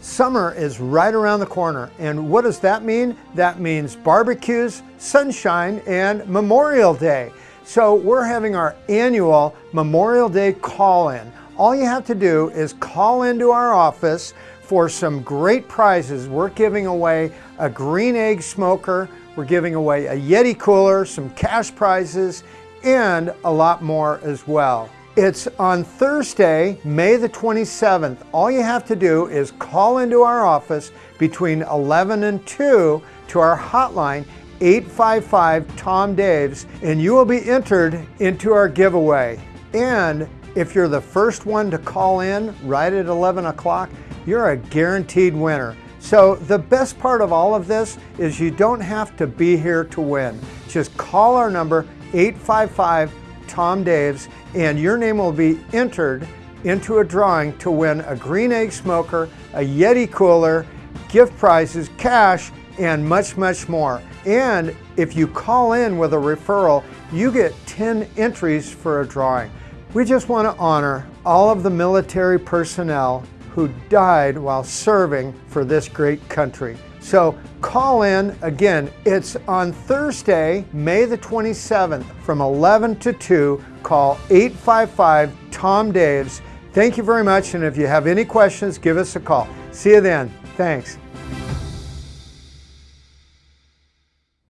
Summer is right around the corner, and what does that mean? That means barbecues, sunshine, and Memorial Day. So we're having our annual Memorial Day call-in. All you have to do is call into our office for some great prizes. We're giving away a green egg smoker, we're giving away a Yeti cooler, some cash prizes, and a lot more as well. It's on Thursday, May the 27th. All you have to do is call into our office between 11 and 2 to our hotline 855 Tom Daves and you will be entered into our giveaway. And if you're the first one to call in right at 11 o'clock, you're a guaranteed winner. So the best part of all of this is you don't have to be here to win. Just call our number 855 Tom Daves, and your name will be entered into a drawing to win a green egg smoker, a Yeti cooler, gift prizes, cash, and much, much more. And if you call in with a referral, you get 10 entries for a drawing. We just want to honor all of the military personnel who died while serving for this great country. So call in. Again, it's on Thursday, May the 27th from 11 to 2. Call 855 Tom Daves. Thank you very much. And if you have any questions, give us a call. See you then. Thanks.